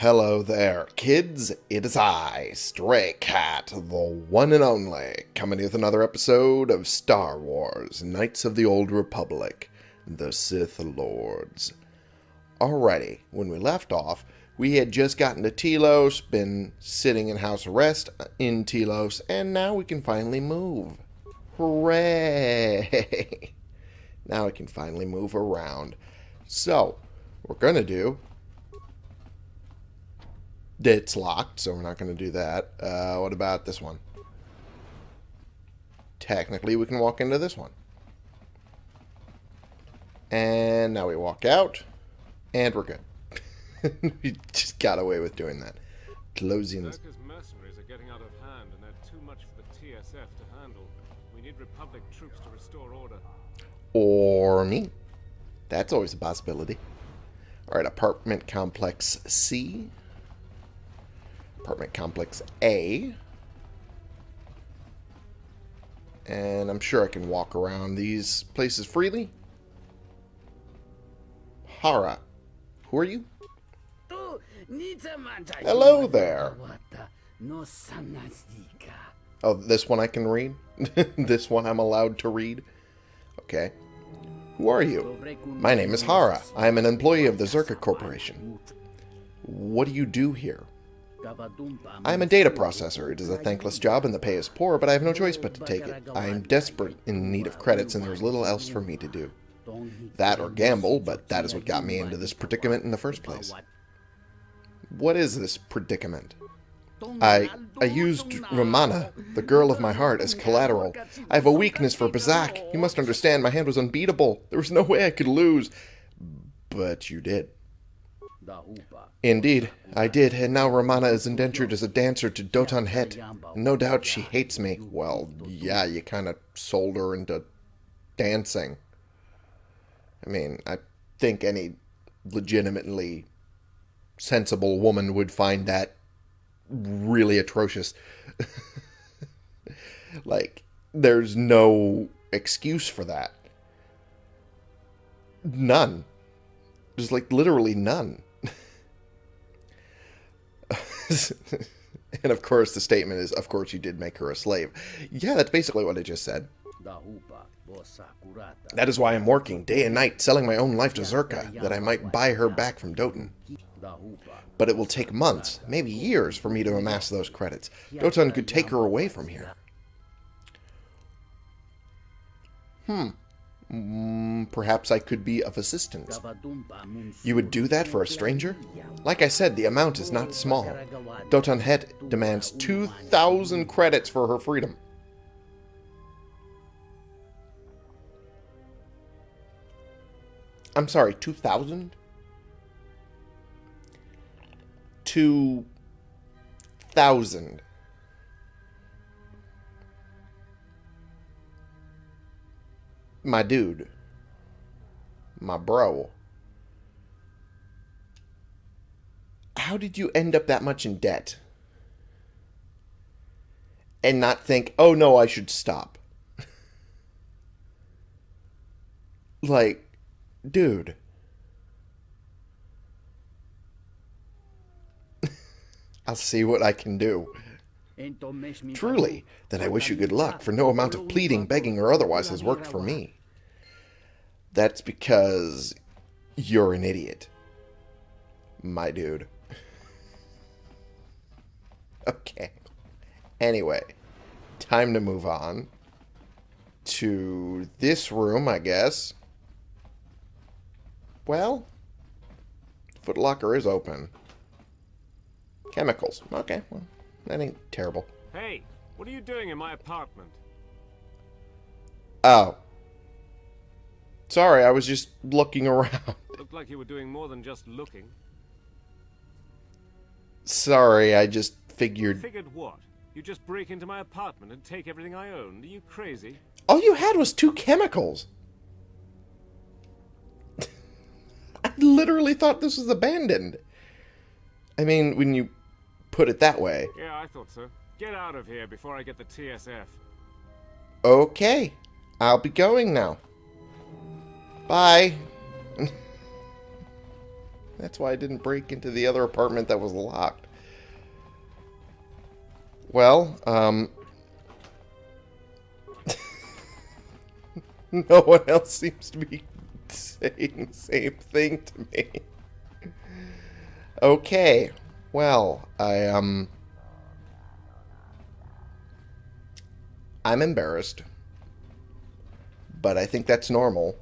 Hello there, kids. It is I, Stray Cat, the one and only, coming with another episode of Star Wars Knights of the Old Republic, the Sith Lords. Alrighty, when we left off, we had just gotten to Telos, been sitting in house arrest uh, in Telos, and now we can finally move. Hooray! now I can finally move around. So, what we're going to do it's locked, so we're not going to do that. Uh, what about this one? Technically, we can walk into this one. And now we walk out, and we're good. we just got away with doing that. Closing this. Czerka's mercenaries are getting out of hand, and they're too much for the TSF to handle. We need Republic troops to restore order. Or me. That's always a possibility. Alright, apartment complex C. Apartment complex A. And I'm sure I can walk around these places freely. Hara. Who are you? Hello there. Oh, this one I can read? this one I'm allowed to read? Okay. Who are you? My name is Hara. I am an employee of the Czerka Corporation. What do you do here? I am a data processor. It is a thankless job and the pay is poor, but I have no choice but to take it. I am desperate in need of credits and there is little else for me to do. That or gamble, but that is what got me into this predicament in the first place. What is this predicament? I I used Ramana, the girl of my heart, as collateral. I have a weakness for Pazaak. You must understand, my hand was unbeatable. There was no way I could lose. But you did. Indeed, I did, and now Ramana is indentured as a dancer to Doton Het. No doubt she hates me. Well, yeah, you kind of sold her into dancing. I mean, I think any legitimately sensible woman would find that really atrocious. like, there's no excuse for that. None. There's like literally none. and of course, the statement is, of course, you did make her a slave. Yeah, that's basically what I just said. That is why I'm working day and night, selling my own life to Czerka, that I might buy her back from Doton. But it will take months, maybe years, for me to amass those credits. Doton could take her away from here. Hmm. Mm, perhaps I could be of assistance. You would do that for a stranger? Like I said, the amount is not small. Doton Het demands 2,000 credits for her freedom. I'm sorry, 2,000? 2,000. My dude, my bro. How did you end up that much in debt? And not think, oh no, I should stop. like, dude. I'll see what I can do. Truly, then I wish you good luck, for no amount of pleading, begging, or otherwise has worked for me. That's because you're an idiot. My dude. okay. Anyway, time to move on to this room, I guess. Well, Footlocker is open. Chemicals. Okay, well, that ain't terrible. Hey, what are you doing in my apartment? Oh. Sorry, I was just looking around. Looked like you were doing more than just looking. Sorry, I just figured... Figured what? You just break into my apartment and take everything I own? Are you crazy? All you had was two chemicals. I literally thought this was abandoned. I mean, when you put it that way. Yeah, I thought so. Get out of here before I get the TSF. Okay. I'll be going now. Bye. That's why I didn't break into the other apartment that was locked. Well, um... no one else seems to be saying the same thing to me. Okay. Well, I, um... I'm embarrassed. But I think that's normal.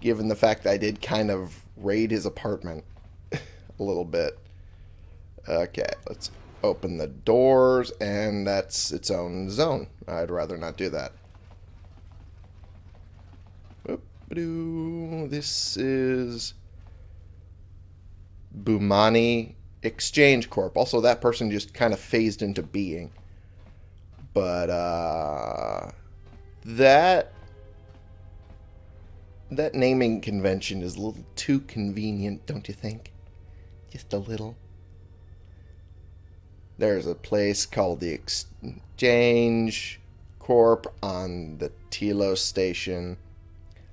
Given the fact that I did kind of raid his apartment a little bit. Okay, let's open the doors, and that's its own zone. I'd rather not do that. This is Bumani Exchange Corp. Also, that person just kind of phased into being. But, uh... That... That naming convention is a little too convenient, don't you think? Just a little. There's a place called the Exchange Corp on the Telos station.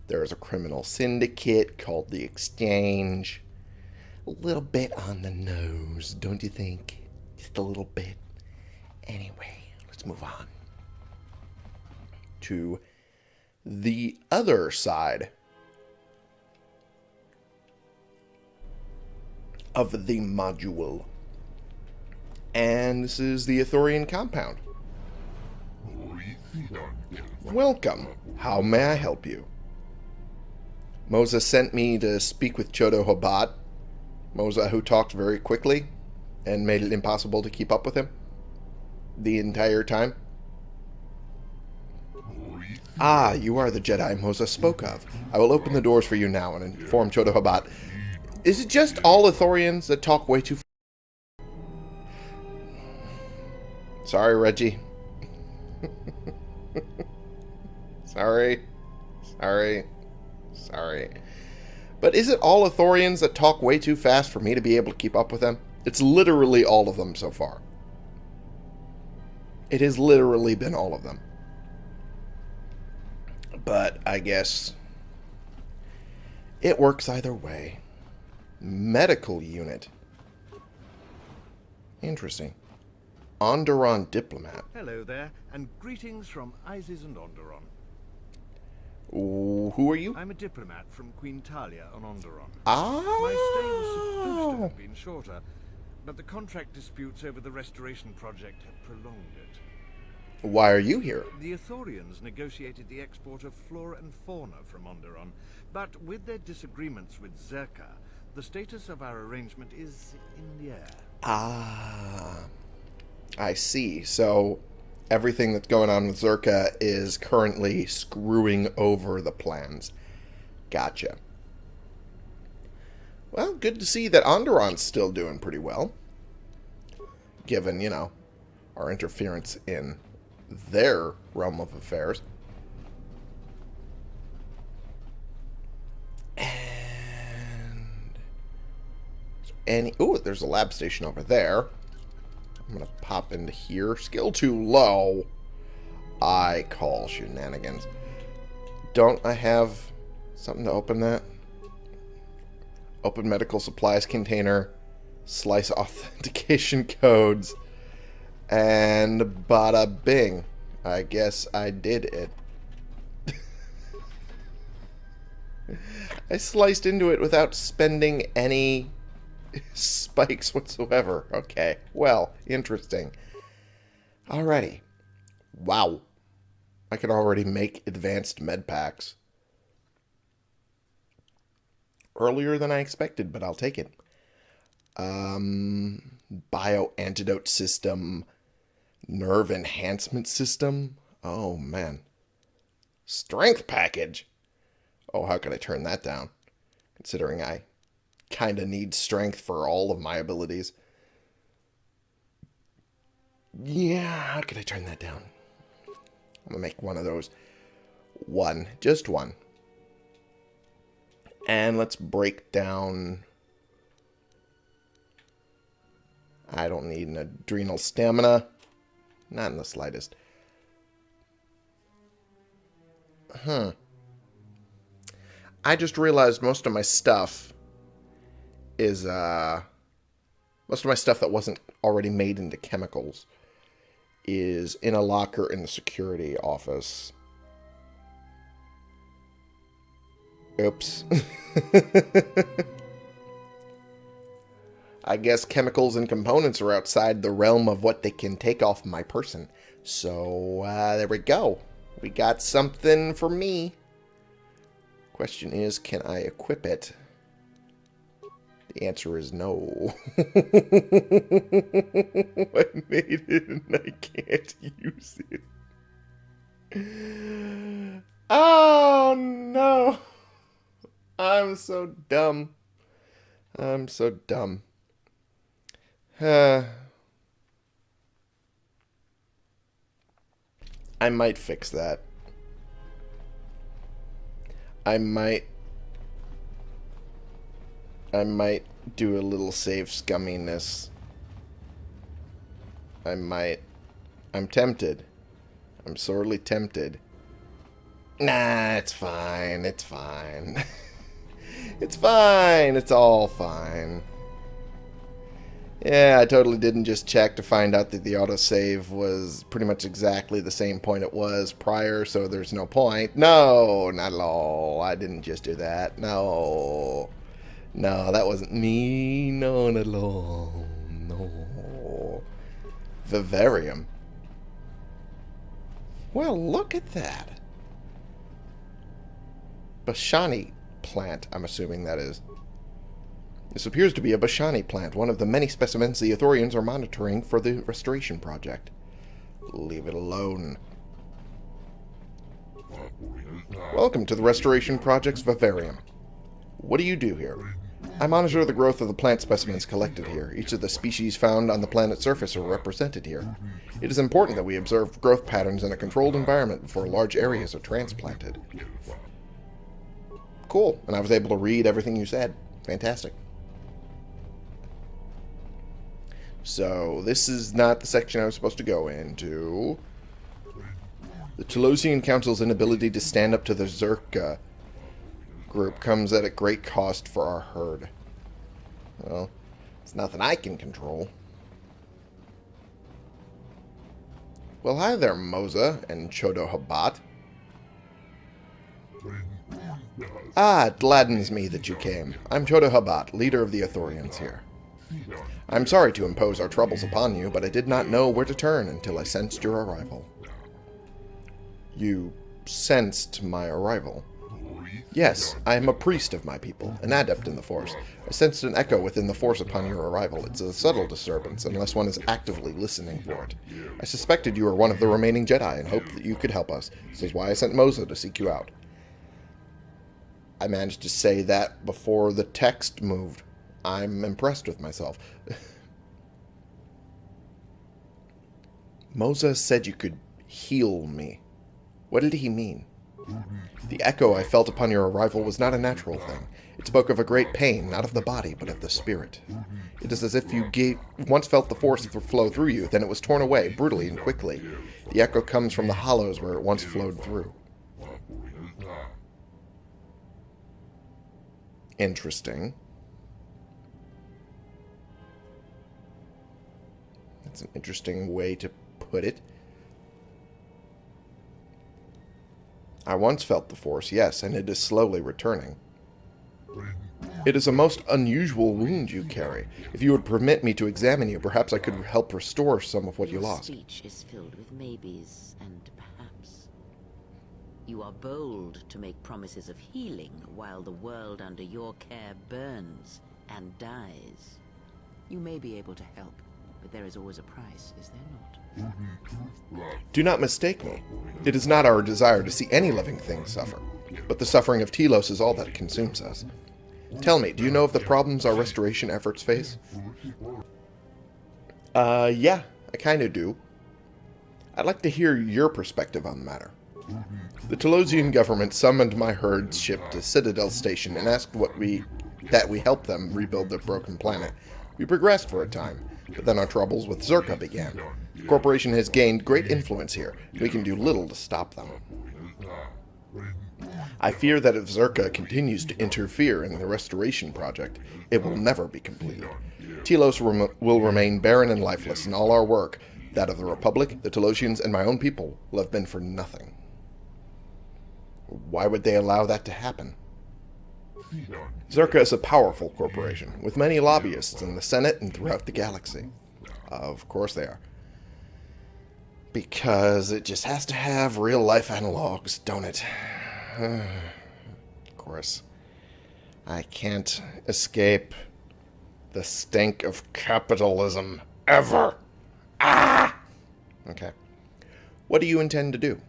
There's a criminal syndicate called the Exchange. A little bit on the nose, don't you think? Just a little bit. Anyway, let's move on to the other side of the module. And this is the Ithorian compound. Welcome. How may I help you? Moza sent me to speak with Chodo Habat. Moza, who talked very quickly and made it impossible to keep up with him the entire time. Ah, you are the Jedi Moza spoke of. I will open the doors for you now and inform Chodo Habat. Is it just all Ithorians that talk way too Sorry, Reggie. Sorry. Sorry. Sorry. But is it all Ithorians that talk way too fast for me to be able to keep up with them? It's literally all of them so far. It has literally been all of them. But I guess it works either way. Medical unit. Interesting. Onderon diplomat. Hello there, and greetings from Iziz and Onderon. Ooh, who are you? I'm a diplomat from Queen Talia on Onderon. Ah. My stay was supposed to have been shorter, but the contract disputes over the restoration project have prolonged it. Why are you here? The Ithorians negotiated the export of flora and fauna from Onderon, but with their disagreements with Czerka, the status of our arrangement is in the air. Ah. I see. So everything that's going on with Czerka is currently screwing over the plans. Gotcha. Well, good to see that Onderon's still doing pretty well. Given, you know, our interference in their realm of affairs. And... Any... Ooh, there's a lab station over there. I'm going to pop into here. Skill too low. I call shenanigans. Don't I have something to open that? Open medical supplies container. Slice authentication codes. And bada bing. I guess I did it. I sliced into it without spending any spikes whatsoever. Okay, well, interesting. Alrighty. Wow. I can already make advanced med packs. Earlier than I expected, but I'll take it. Um, bio antidote system, nerve enhancement system. Oh, man. Strength package. Oh, how can I turn that down? Considering I kind of need strength for all of my abilities. Yeah, how can I turn that down? I'm going to make one of those. One. Just one. And let's break down... I don't need an adrenal stamina. Not in the slightest. Huh. I just realized most of my stuff is uh, most of my stuff that wasn't already made into chemicals is in a locker in the security office. Oops. I guess chemicals and components are outside the realm of what they can take off my person. So, uh, there we go. We got something for me. Question is, can I equip it? The answer is no. I made it and I can't use it. Oh no. I'm so dumb. I'm so dumb. Uh, I might fix that. I might I might do a little save scumminess. I might. I'm tempted. I'm sorely tempted. Nah, it's fine. It's fine. it's fine. It's all fine. Yeah, I totally didn't just check to find out that the autosave was pretty much exactly the same point it was prior, so there's no point. No, not at all. I didn't just do that. No. No, that wasn't me. No, at all. No. Vivarium. Well, look at that. Bashani plant, I'm assuming that is. This appears to be a Bashani plant, one of the many specimens the Ithorians are monitoring for the restoration project. Leave it alone. Welcome to the Restoration Project's Vivarium. What do you do here? I monitor the growth of the plant specimens collected here. Each of the species found on the planet's surface are represented here. It is important that we observe growth patterns in a controlled environment before large areas are transplanted. Cool. And I was able to read everything you said. Fantastic. So, this is not the section I was supposed to go into. The Telosian Council's inability to stand up to the Czerka group comes at a great cost for our herd. Well, it's nothing I can control. Well, hi there, Moza and Chodo Habat. Ah, it gladdens me that you came. I'm Chodo Habat, leader of the Ithorians here. I'm sorry to impose our troubles upon you, but I did not know where to turn until I sensed your arrival. You sensed my arrival? Yes, I am a priest of my people, an adept in the Force. I sensed an echo within the Force upon your arrival. It's a subtle disturbance, unless one is actively listening for it. I suspected you were one of the remaining Jedi and hoped that you could help us. This is why I sent Moza to seek you out. I managed to say that before the text moved. I'm impressed with myself. Moza said you could heal me. What did he mean? The echo I felt upon your arrival was not a natural thing. It spoke of a great pain, not of the body, but of the spirit. It is as if you gave, once felt the force flow through you, then it was torn away, brutally and quickly. The echo comes from the hollows where it once flowed through. Interesting. That's an interesting way to put it. I once felt the force, yes, and it is slowly returning. It is a most unusual wound you carry. If you would permit me to examine you, perhaps I could help restore some of what you lost. speech is filled with maybes and perhaps. You are bold to make promises of healing while the world under your care burns and dies. You may be able to help, but there is always a price, is there not? Do not mistake me. It is not our desire to see any living thing suffer, but the suffering of Telos is all that consumes us. Tell me, do you know of the problems our restoration efforts face? Uh, yeah, I kind of do. I'd like to hear your perspective on the matter. The Telosian government summoned my herd's ship to Citadel Station and asked what we that we help them rebuild their broken planet. We progressed for a time, but then our troubles with Czerka began. The corporation has gained great influence here. We can do little to stop them. I fear that if Czerka continues to interfere in the restoration project, it will never be completed. Telos rem will remain barren and lifeless, and all our work, that of the Republic, the Telosians, and my own people, will have been for nothing. Why would they allow that to happen? Czerka is a powerful corporation, with many lobbyists in the Senate and throughout the galaxy. Of course they are. Because it just has to have real-life analogs, don't it? of course. I can't escape the stink of capitalism ever. Ah! Okay. What do you intend to do?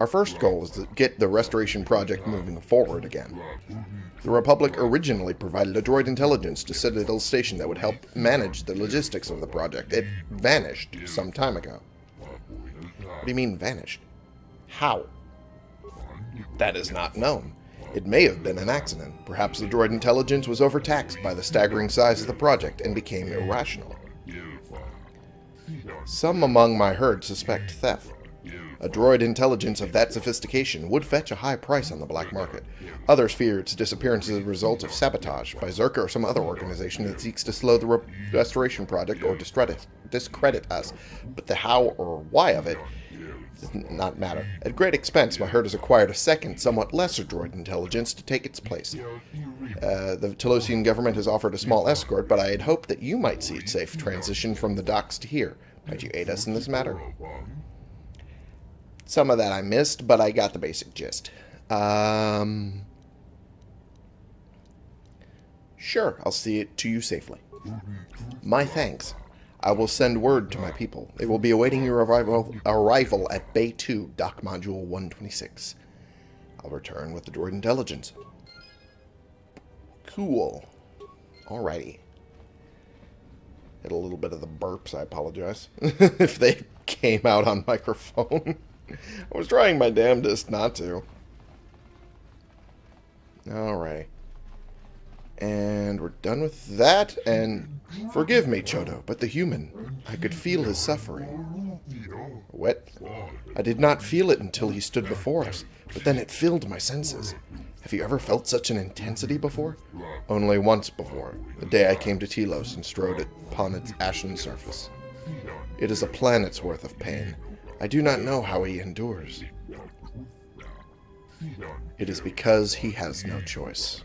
Our first goal is to get the restoration project moving forward again. The Republic originally provided a droid intelligence to Citadel Station that would help manage the logistics of the project. It vanished some time ago. What do you mean vanished? How? That is not known. It may have been an accident. Perhaps the droid intelligence was overtaxed by the staggering size of the project and became irrational. Some among my herd suspect theft. A droid intelligence of that sophistication would fetch a high price on the black market. Others fear its disappearance as a result of sabotage by Czerka or some other organization that seeks to slow the re restoration project or discredit, discredit us. But the how or why of it does not matter. At great expense, my herd has acquired a second, somewhat lesser droid intelligence to take its place. Uh, the Telosian government has offered a small escort, but I had hoped that you might see it safe transition from the docks to here. Might you aid us in this matter? Some of that I missed, but I got the basic gist. Um, sure, I'll see it to you safely. My thanks. I will send word to my people. They will be awaiting your arrival, arrival at Bay 2, Dock Module 126. I'll return with the droid intelligence. Cool. Alrighty. Hit a little bit of the burps, I apologize. if they came out on microphone. I was trying my damnedest not to. Alright. And we're done with that, and forgive me, Chodo, but the human, I could feel his suffering. What? I did not feel it until he stood before us, but then it filled my senses. Have you ever felt such an intensity before? Only once before, the day I came to Telos and strode upon its ashen surface. It is a planet's worth of pain. I do not know how he endures. It is because he has no choice.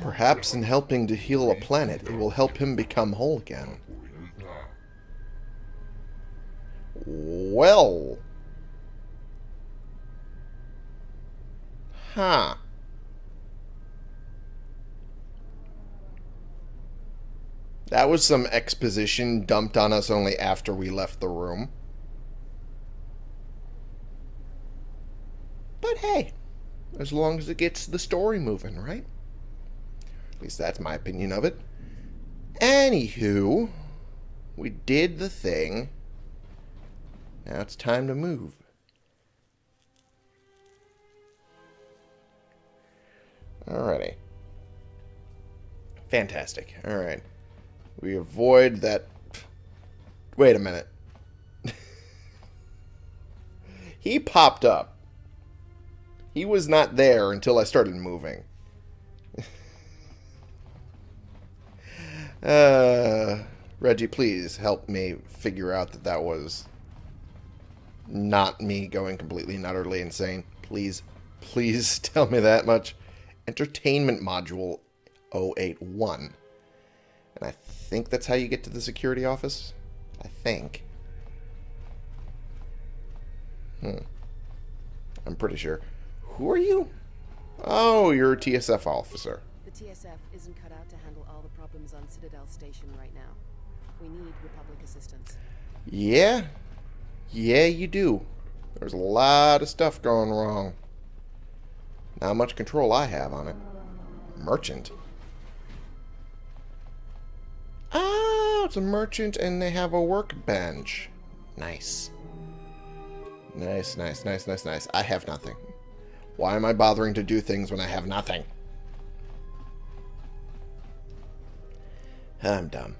Perhaps in helping to heal a planet, it will help him become whole again. Well. Huh. That was some exposition dumped on us only after we left the room. But hey, as long as it gets the story moving, right? At least that's my opinion of it. Anywho, we did the thing. Now it's time to move. Fantastic. Alright. We avoid that... Wait a minute. he popped up. He was not there until I started moving. uh, Reggie, please help me figure out that that was not me going completely and utterly insane. Please, please tell me that much. Entertainment Module 081. And I think that's how you get to the security office. I think. Hmm. I'm pretty sure. Who are you? Oh, you're a TSF officer. The TSF isn't cut out to handle all the problems on Citadel Station right now. We need Republic assistance. Yeah. Yeah, you do. There's a lot of stuff going wrong. Not much control I have on it. Merchant. Oh, it's a merchant and they have a workbench. Nice. Nice, nice, nice, nice, nice. I have nothing. Why am I bothering to do things when I have nothing? I'm dumb.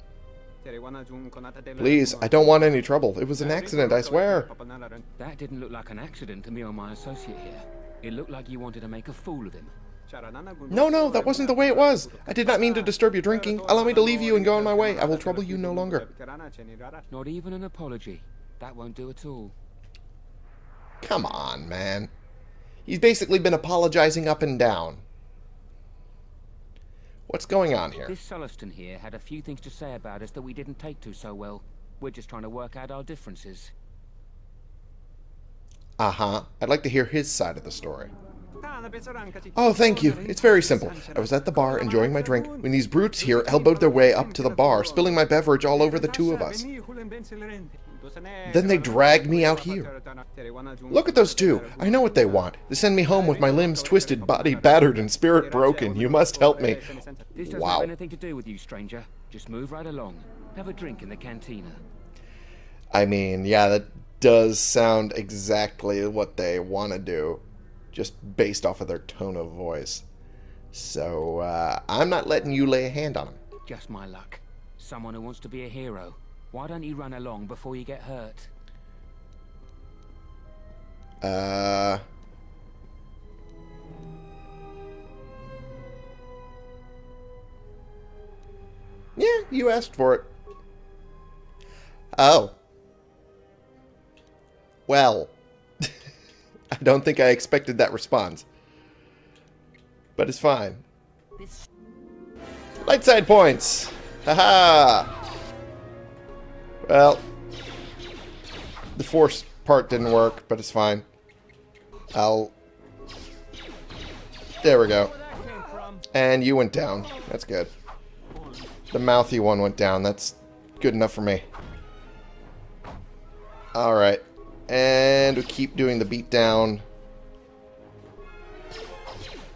Please, I don't want any trouble. It was an accident, I swear. That didn't look like an accident to me or my associate here. It looked like you wanted to make a fool of him. No, no, that wasn't the way it was. I did not mean to disturb your drinking. Allow me to leave you and go on my way. I will trouble you no longer. Not even an apology. That won't do at all. Come on, man. He's basically been apologizing up and down. What's going on here? This Sullustan here had a few things to say about us that we didn't take to so well. We're just trying to work out our differences. Uh-huh. I'd like to hear his side of the story. Oh, thank you. It's very simple. I was at the bar enjoying my drink when these brutes here elbowed their way up to the bar, spilling my beverage all over the two of us. Then they dragged me out here. Look at those two. I know what they want. They send me home with my limbs twisted, body battered, and spirit broken. You must help me. This doesn't Wow. have anything to do with you, stranger. Just move right along. Have a drink in the cantina. I mean, yeah, that does sound exactly what they want to do, just based off of their tone of voice. So, uh, I'm not letting you lay a hand on them. Just my luck. Someone who wants to be a hero. Why don't you run along before you get hurt? Uh... Yeah, you asked for it. Oh. Well. I don't think I expected that response. But it's fine. Light side points! Haha! Well, the force part didn't work, but it's fine. I'll... There we go. And you went down. That's good. The mouthy one went down. That's good enough for me. Alright. And we keep doing the beatdown.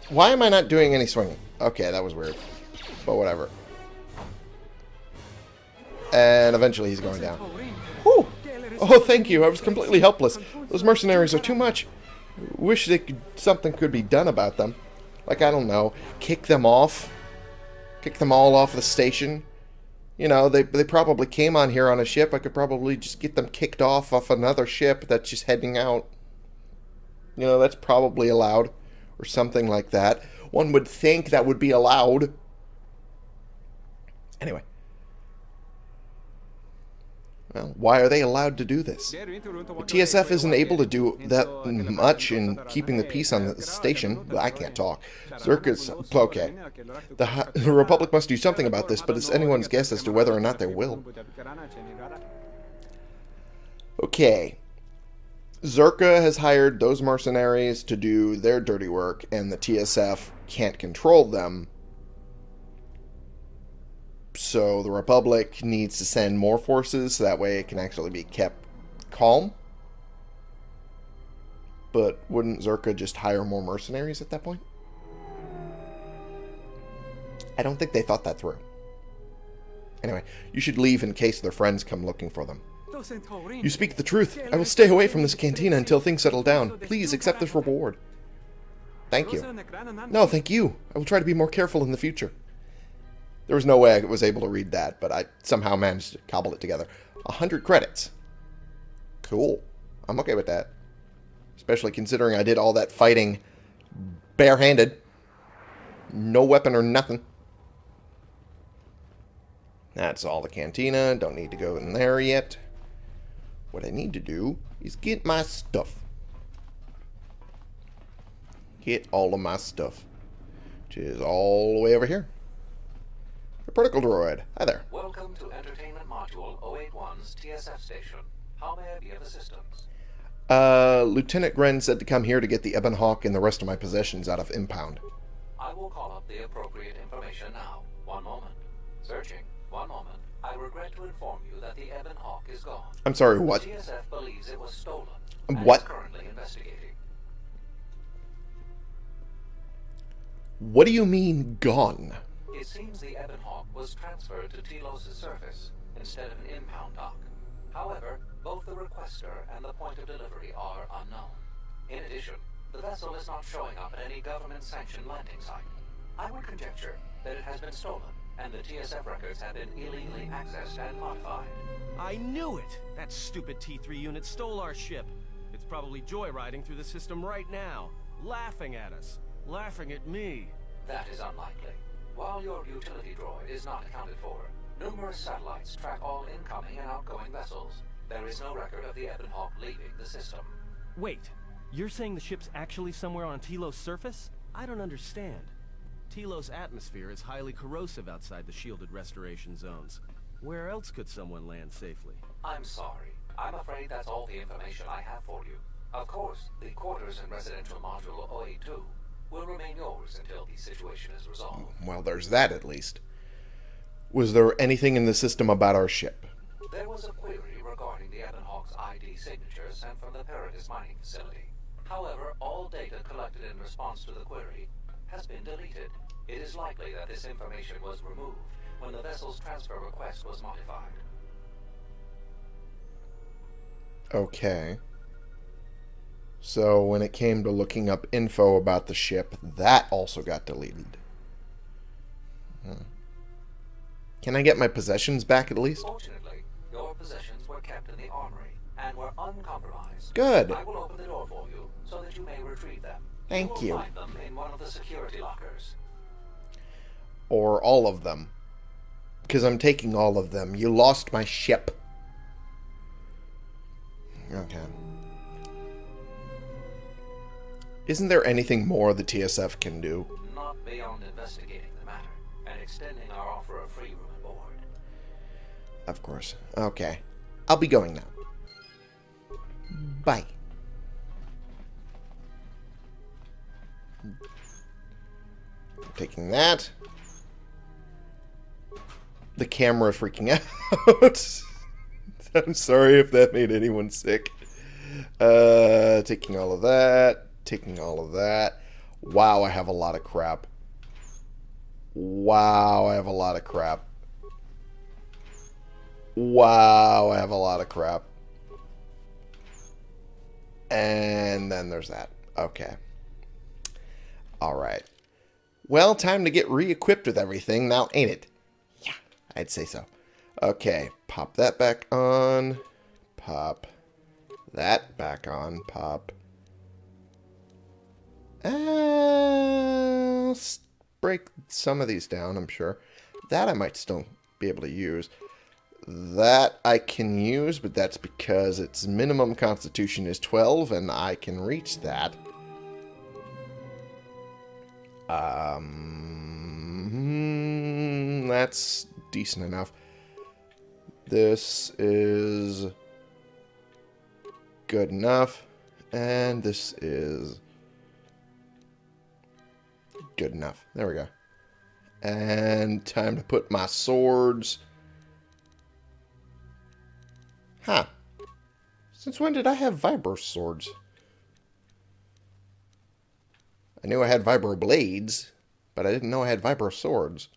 Why am I not doing any swinging? Okay, that was weird. But whatever. And eventually he's going down. Whew. Oh, thank you. I was completely helpless. Those mercenaries are too much. Wish they could, something could be done about them. Like, I don't know, kick them off? Kick them all off the station? You know, they, they probably came on here on a ship. I could probably just get them kicked off off another ship that's just heading out. You know, that's probably allowed. Or something like that. One would think that would be allowed. Anyway. Well, why are they allowed to do this? The TSF isn't able to do that much in keeping the peace on the station. I can't talk. Czerka's... Okay. The, the Republic must do something about this, but it's anyone's guess as to whether or not they will. Okay. Czerka has hired those mercenaries to do their dirty work, and the TSF can't control them. So the Republic needs to send more forces so that way it can actually be kept calm. But wouldn't Czerka just hire more mercenaries at that point? I don't think they thought that through. Anyway, you should leave in case their friends come looking for them. You speak the truth. I will stay away from this cantina until things settle down. Please accept this reward. Thank you. No, thank you. I will try to be more careful in the future. There was no way I was able to read that, but I somehow managed to cobble it together. A hundred credits. Cool. I'm okay with that. Especially considering I did all that fighting barehanded. No weapon or nothing. That's all the cantina. Don't need to go in there yet. What I need to do is get my stuff. Get all of my stuff. Which is all the way over here. The protocol droid. Hi there. Welcome to Entertainment Module 081's TSF station. How may I be of assistance? Uh, Lieutenant Gren said to come here to get the Ebon Hawk and the rest of my possessions out of impound. I will call up the appropriate information now. One moment. Searching. One moment. I regret to inform you that the Ebon Hawk is gone. I'm sorry, what? TSF believes it was stolen. What? currently investigating. What do you mean, gone? It seems the Ebon Hawk was transferred to Telos' surface instead of an impound dock. However, both the requester and the point of delivery are unknown. In addition, the vessel is not showing up at any government-sanctioned landing site. I would conjecture that it has been stolen and the TSF records have been illegally accessed and modified. I knew it! That stupid T3 unit stole our ship. It's probably joyriding through the system right now, laughing at us, laughing at me. That is unlikely. While your utility droid is not accounted for, numerous satellites track all incoming and outgoing vessels. There is no record of the Ebon Hawk leaving the system. Wait, you're saying the ship's actually somewhere on Telos' surface? I don't understand. Telos' atmosphere is highly corrosive outside the shielded restoration zones. Where else could someone land safely? I'm sorry. I'm afraid that's all the information I have for you. Of course, the quarters in residential module OA2 will remain yours until the situation is resolved. Well, there's that at least. Was there anything in the system about our ship? There was a query regarding the Ebon Hawk's ID signature sent from the Peragus mining facility. However, all data collected in response to the query has been deleted. It is likely that this information was removed when the vessel's transfer request was modified. Okay. So when it came to looking up info about the ship, that also got deleted. Hmm. Can I get my possessions back at least? Fortunately, your possessions were kept in the armory and were uncompromised. Good. I will open the door for you so that you may retrieve them. Thank you. you. Will find them in one of the security lockers. Or all of them. Because I'm taking all of them. You lost my ship. Okay. Isn't there anything more the TSF can do? Not beyond investigating the matter and extending our offer of free room and board. Of course. Okay. I'll be going now. Bye. Taking that. The camera freaking out. I'm sorry if that made anyone sick. Uh, taking all of that. Taking all of that. Wow, I have a lot of crap. Wow, I have a lot of crap. Wow, I have a lot of crap. And then there's that. Okay. Alright. Well, time to get re-equipped with everything now, ain't it? Yeah, I'd say so. Okay, pop that back on. Pop that back on. Pop. Uh, break some of these down, I'm sure. That I might still be able to use. That I can use, but that's because its minimum constitution is 12, and I can reach that. Um, that's decent enough. This is good enough, and this is good enough. There we go. And time to put my swords. Huh. Since when did I have vibro swords? I knew I had vibro blades, but I didn't know I had vibro swords.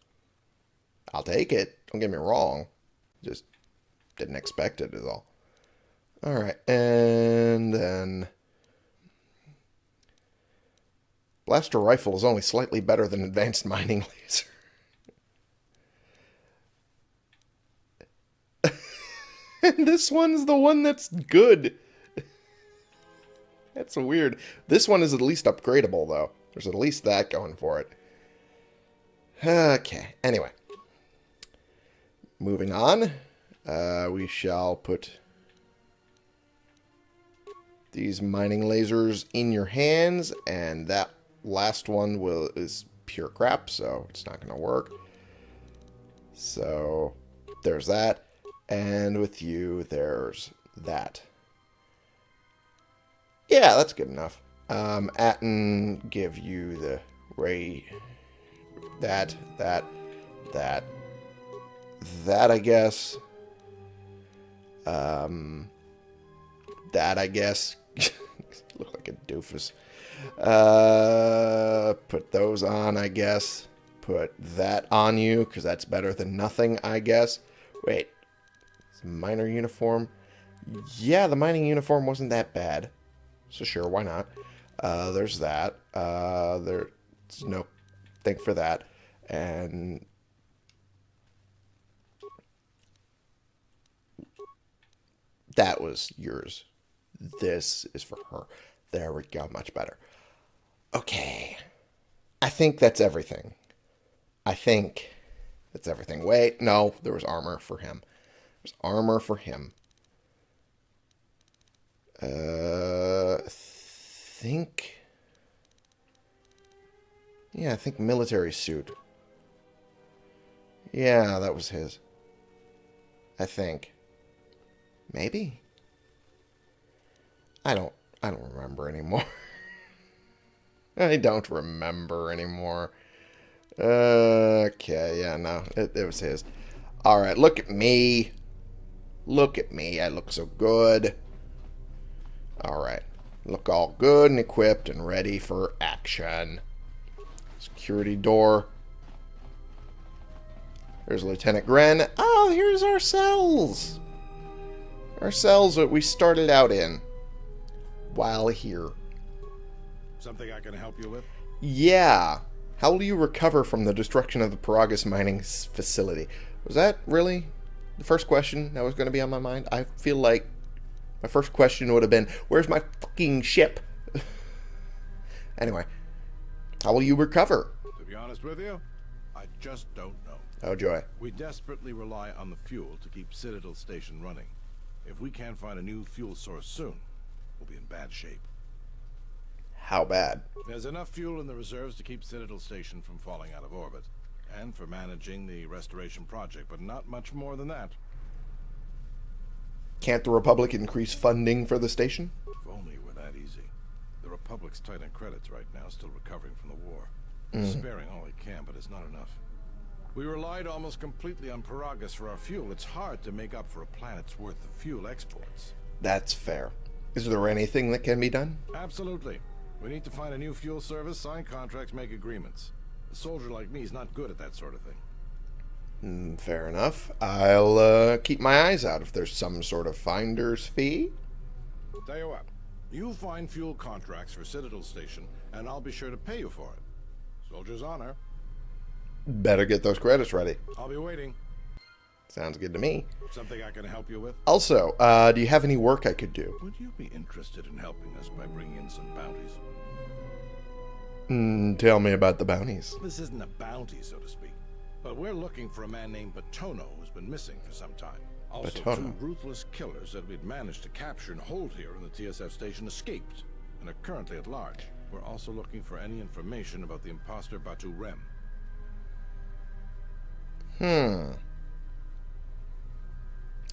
I'll take it. Don't get me wrong. Just didn't expect it is all. Alright, and then... Blaster rifle is only slightly better than advanced mining laser. and this one's the one that's good. that's weird. This one is at least upgradable, though. There's at least that going for it. Okay, anyway. Moving on. Uh, we shall put these mining lasers in your hands, and that last one will is pure crap, so it's not going to work. So there's that. And with you, there's that. Yeah, that's good enough. Um, Atton give you the ray. That, that, that, that, I guess. Um, that, I guess. Look like a doofus. Uh, put those on, I guess. Put that on you, because that's better than nothing, I guess. Wait, minor uniform. Yeah, the mining uniform wasn't that bad. So sure, why not? Uh, there's that. Uh, there's no thing for that. And... That was yours. This is for her. There we go. Much better. Okay. I think that's everything. I think that's everything. Wait, no, there was armor for him. There's armor for him. Uh, think. Yeah, I think military suit. Yeah, that was his. I think. Maybe. I don't. I don't remember anymore. I don't remember anymore. Okay, yeah, no, it, it was his. All right, look at me. Look at me. I look so good. All right. Look all good and equipped and ready for action. Security door. There's Lieutenant Gren. Oh, here's our cells. Our cells that we started out in while here. Something I can help you with? Yeah. How will you recover from the destruction of the Peragus mining facility? Was that really the first question that was going to be on my mind? I feel like my first question would have been, where's my fucking ship? anyway, how will you recover? To be honest with you, I just don't know. Oh, joy. We desperately rely on the fuel to keep Citadel Station running. If we can't find a new fuel source soon, we'll be in bad shape. How bad? There's enough fuel in the reserves to keep Citadel Station from falling out of orbit, and for managing the restoration project, but not much more than that. Can't the Republic increase funding for the station? If only it were that easy. The Republic's tight on credits right now, still recovering from the war. Mm. Sparing all it can, but it's not enough. We relied almost completely on Peragus for our fuel. It's hard to make up for a planet's worth of fuel exports. That's fair. Is there anything that can be done? Absolutely. We need to find a new fuel service, sign contracts, make agreements. A soldier like me is not good at that sort of thing. Mm, fair enough. I'll uh, keep my eyes out if there's some sort of finder's fee. Tell you what, you find fuel contracts for Citadel Station, and I'll be sure to pay you for it. Soldier's honor. Better get those credits ready. I'll be waiting. Sounds good to me. Something I can help you with? Also, uh, do you have any work I could do? Would you be interested in helping us by bringing in some bounties? Mm, tell me about the bounties. This isn't a bounty, so to speak. But we're looking for a man named Batono who's been missing for some time. Also, Batono. two ruthless killers that we'd managed to capture and hold here in the TSF station escaped and are currently at large. We're also looking for any information about the imposter Batu Rem. Hmm.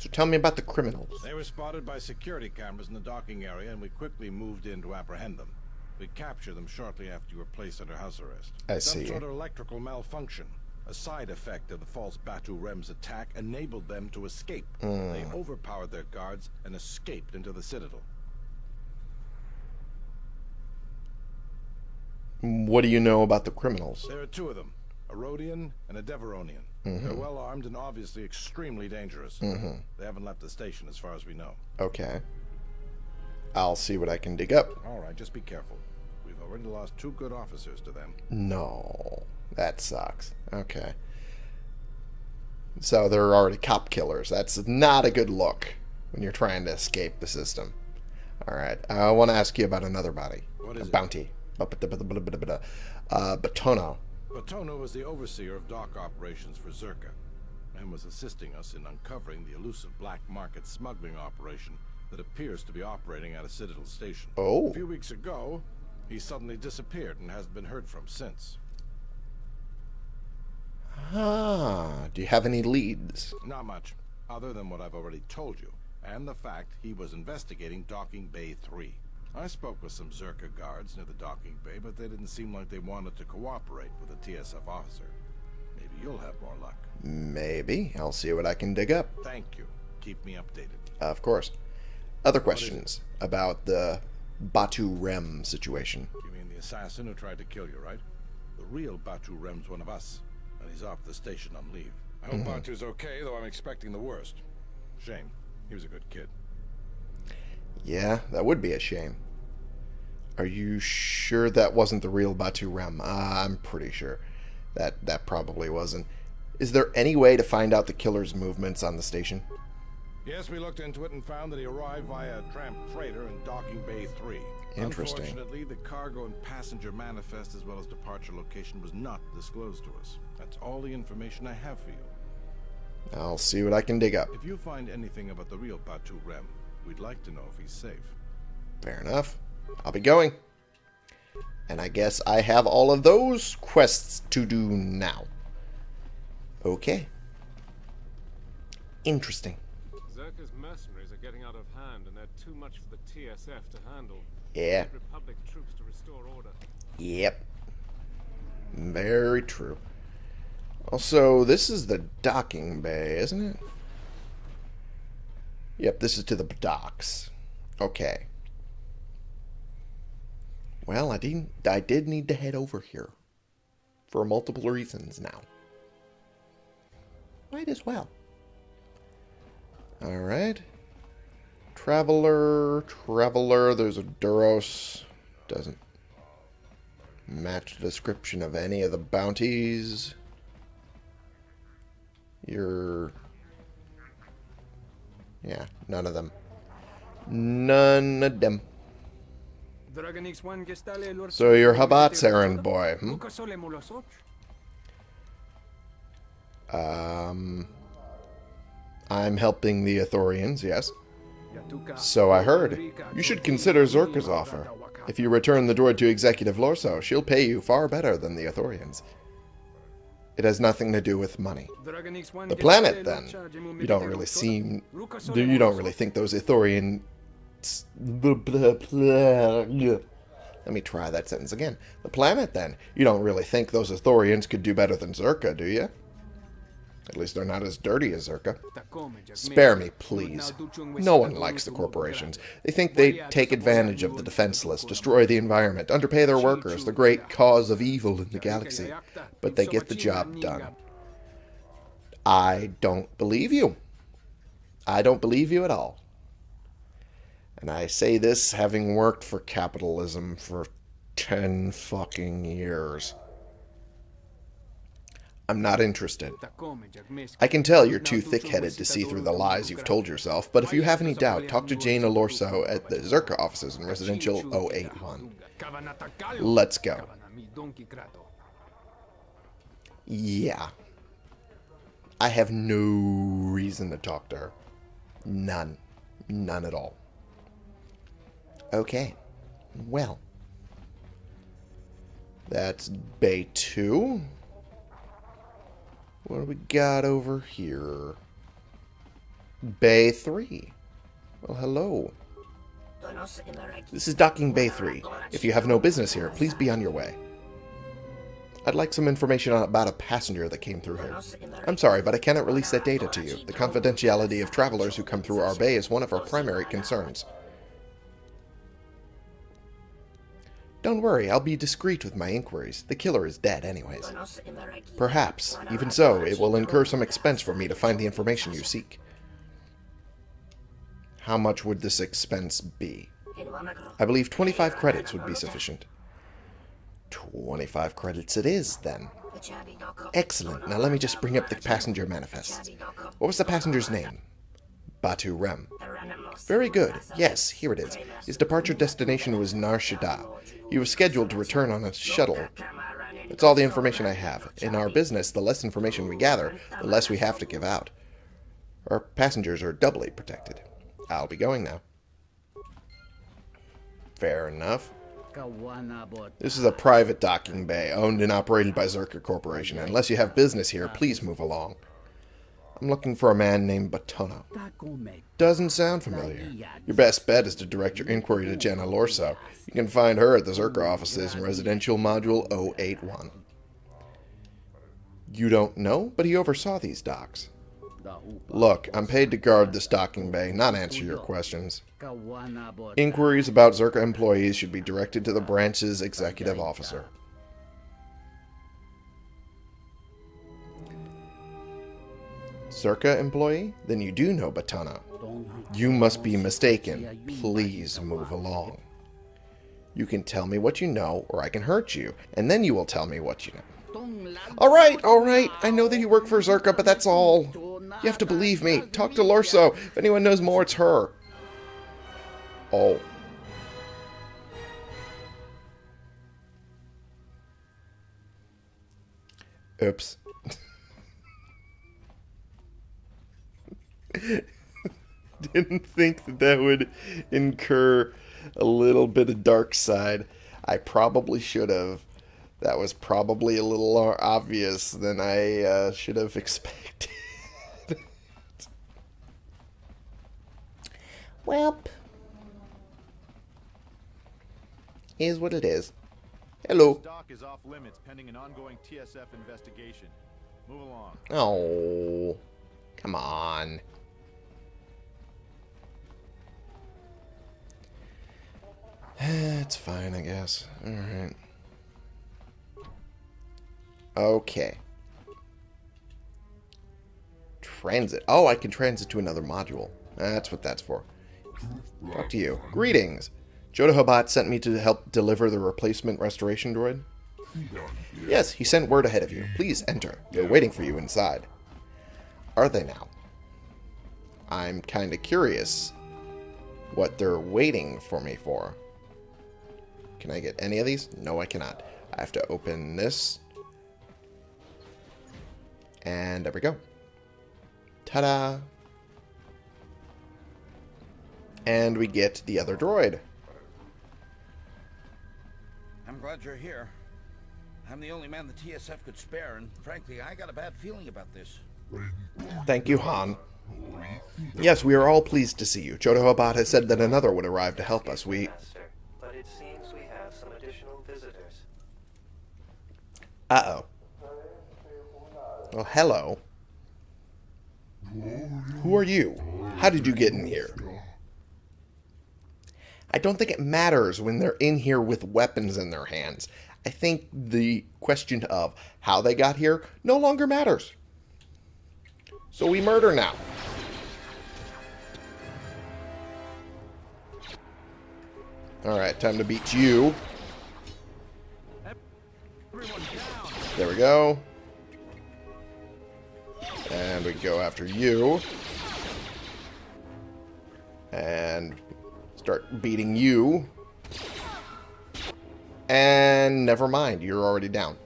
So tell me about the criminals. They were spotted by security cameras in the docking area, and we quickly moved in to apprehend them. We captured them shortly after you were placed under house arrest. I Some see. sort of electrical malfunction. A side effect of the false Batu Rem's attack enabled them to escape. Mm. They overpowered their guards and escaped into the Citadel. What do you know about the criminals? There are two of them, a Rodian and a Devaronian. Mm -hmm. They're well armed and obviously extremely dangerous. Mm -hmm. They haven't left the station as far as we know. Okay. I'll see what I can dig up. All right, just be careful. We've already lost two good officers to them. No. That sucks. Okay. So they're already cop killers. That's not a good look when you're trying to escape the system. All right. I want to ask you about another body. What is a it? bounty. Uh, Batono. Batono was the overseer of dock operations for Czerka and was assisting us in uncovering the elusive black market smuggling operation that appears to be operating at a Citadel station. Oh. A few weeks ago, he suddenly disappeared and hasn't been heard from since. Ah, do you have any leads? Not much, other than what I've already told you, and the fact he was investigating Docking Bay 3. I spoke with some Czerka guards near the docking bay, but they didn't seem like they wanted to cooperate with a TSF officer. Maybe you'll have more luck. Maybe. I'll see what I can dig up. Thank you. Keep me updated. Of course. Other questions about the Batu Rem situation? You mean the assassin who tried to kill you, right? The real Batu Rem's one of us, and he's off the station on leave. I hope mm -hmm. Batu's okay, though I'm expecting the worst. Shame. He was a good kid. Yeah, that would be a shame. Are you sure that wasn't the real Batu Rem? Uh, I'm pretty sure. That that probably wasn't. Is there any way to find out the killer's movements on the station? Yes, we looked into it and found that he arrived via a tramp freighter in Docking Bay 3. Interesting. Unfortunately, the cargo and passenger manifest as well as departure location was not disclosed to us. That's all the information I have for you. I'll see what I can dig up. If you find anything about the real Batu Rem, we'd like to know if he's safe. Fair enough. I'll be going. And I guess I have all of those quests to do now. Okay. Interesting. Czerka's mercenaries are getting out of hand, and they're too much for the TSF to handle. Yeah. Republic troops to restore order. Yep. Very true. Also, this is the docking bay, isn't it? Yep, this is to the docks. Okay. Well, I didn't I did need to head over here. For multiple reasons now. Might as well. Alright. Traveler, Traveler, there's a Duros. Doesn't match the description of any of the bounties. You're... Yeah, none of them. None of them. So you're Habat's errand boy, hmm? Um... I'm helping the Ithorians, yes. So I heard. You should consider Czerka's offer. If you return the droid to Executive Lorso, she'll pay you far better than the Ithorians. It has nothing to do with money. The planet, then. You don't really seem... You don't really think those Ithorian... Let me try that sentence again. The planet, then. You don't really think those Ithorians could do better than Czerka, do you? At least they're not as dirty as Czerka. Spare me, please. No one likes the corporations. They think they take advantage of the defenseless, destroy the environment, underpay their workers, the great cause of evil in the galaxy. But they get the job done. I don't believe you. I don't believe you at all. And I say this having worked for capitalism for 10 fucking years. I'm not interested. I can tell you're too thick-headed to see through the lies you've told yourself, but if you have any doubt, talk to Jana Lorso at the Czerka offices in Residential 081. Let's go. Yeah. I have no reason to talk to her. None. None at all. Okay. Well. That's Bay 2. What do we got over here? Bay 3. Well, hello. This is Docking Bay 3. If you have no business here, please be on your way. I'd like some information about a passenger that came through here. I'm sorry, but I cannot release that data to you. The confidentiality of travelers who come through our bay is one of our primary concerns. Don't worry, I'll be discreet with my inquiries. The killer is dead anyways. Perhaps. Even so, it will incur some expense for me to find the information you seek. How much would this expense be? I believe 25 credits would be sufficient. 25 credits it is, then. Excellent. Now let me just bring up the passenger manifest. What was the passenger's name? Batu Rem. Very good. Yes, here it is. His departure destination was Nar Shaddaa. He was scheduled to return on a shuttle. That's all the information I have. In our business, the less information we gather, the less we have to give out. Our passengers are doubly protected. I'll be going now. Fair enough. This is a private docking bay, owned and operated by Czerka Corporation. Unless you have business here, please move along. I'm looking for a man named Batono. Doesn't sound familiar. Your best bet is to direct your inquiry to Jana Lorso. You can find her at the Czerka offices in Residential Module 081. You don't know, but he oversaw these docks. Look, I'm paid to guard this docking bay, not answer your questions. Inquiries about Czerka employees should be directed to the branch's executive officer. Czerka employee? Then you do know Batono. You must be mistaken. Please move along. You can tell me what you know, or I can hurt you, and then you will tell me what you know. Alright, alright, I know that you work for Czerka, but that's all. You have to believe me. Talk to Lorso. If anyone knows more, it's her. Oh. Oops. Didn't think that that would incur a little bit of dark side. I probably should have. That was probably a little more obvious than I uh, should have expected. well, is what it is. Hello. Dock is off limits pending an ongoing TSF investigation. Move along. Oh, come on. it's fine, I guess. Alright. Okay. Transit. Oh, I can transit to another module. That's what that's for. Talk to you. Greetings. Chodo Habat sent me to help deliver the replacement restoration droid. Yes, he sent word ahead of you. Please enter. They're waiting for you inside. Are they now? I'm kind of curious what they're waiting for me for. Can I get any of these? No, I cannot. I have to open this. And there we go. Ta-da! And we get the other droid. I'm glad you're here. I'm the only man the TSF could spare, and frankly, I got a bad feeling about this. Thank you, Han. Yes, we are all pleased to see you. Chodo Habat has said that another would arrive to help us. We... But it seems we have some additional visitors. Uh-oh. Well, hello. Who are you? How did you get in here? I don't think it matters when they're in here with weapons in their hands. I think the question of how they got here no longer matters. So we murder now. Alright, time to beat you. There we go. And we go after you. And start beating you. And never mind, you're already down.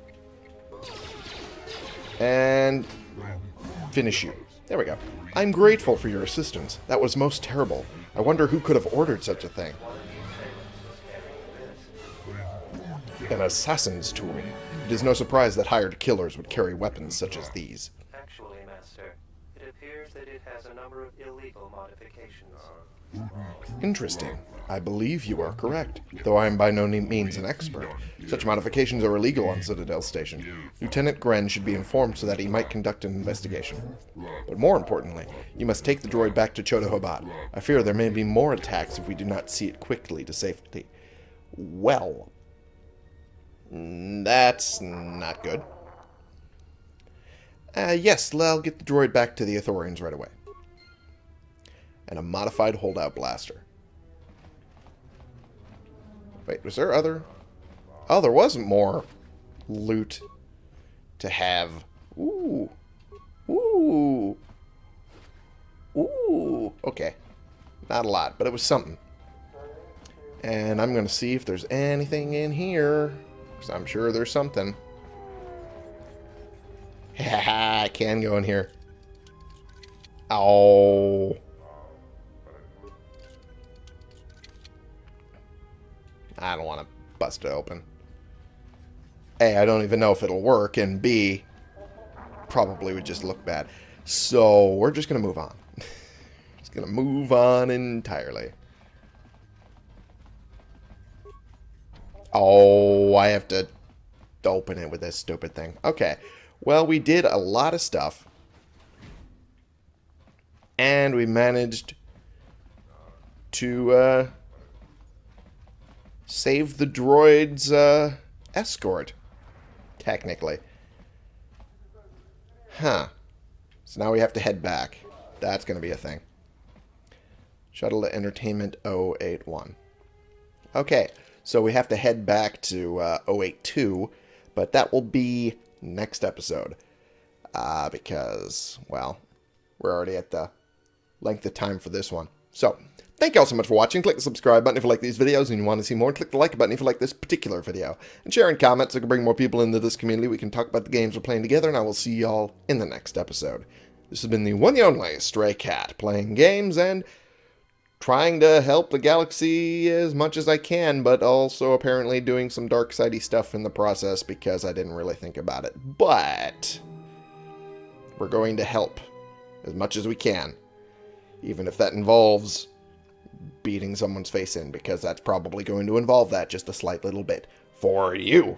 And finish you. There we go. I'm grateful for your assistance. That was most terrible. I wonder who could have ordered such a thing. An assassin's tool. It is no surprise that hired killers would carry weapons such as these. Actually, Master, it appears that it has a number of illegal modifications. Interesting. I believe you are correct, though I am by no means an expert. Such modifications are illegal on Citadel Station. Lieutenant Gren should be informed so that he might conduct an investigation. But more importantly, you must take the droid back to Chodo Habat. I fear there may be more attacks if we do not see it quickly to safety. Well, that's not good. Uh, yes, I'll get the droid back to the Ithorians right away. And a modified holdout blaster. Wait, was there other... Oh, there wasn't more loot to have. Ooh. Ooh. Ooh. Okay. Not a lot, but it was something. And I'm going to see if there's anything in here. Because I'm sure there's something. I can go in here. Oh. I don't want to bust it open. A, I don't even know if it'll work, and B, probably would just look bad. So, we're just going to move on. just going to move on entirely. Oh, I have to open it with this stupid thing. Okay. Well, we did a lot of stuff. And we managed to, uh, save the droid's uh, escort, technically. Huh. So now we have to head back. That's going to be a thing. Shuttle to Entertainment 081. Okay, so we have to head back to uh, 082, but that will be next episode. Uh, because, well, we're already at the length of time for this one. So, thank you all so much for watching. Click the subscribe button if you like these videos and you want to see more. Click the like button if you like this particular video. And share in comments so we can bring more people into this community. We can talk about the games we're playing together, and I will see y'all in the next episode. This has been the one and only Stray Cat, playing games and trying to help the galaxy as much as I can, but also apparently doing some dark sidey stuff in the process because I didn't really think about it. But we're going to help as much as we can, even if that involves beating someone's face in, because that's probably going to involve that just a slight little bit for you.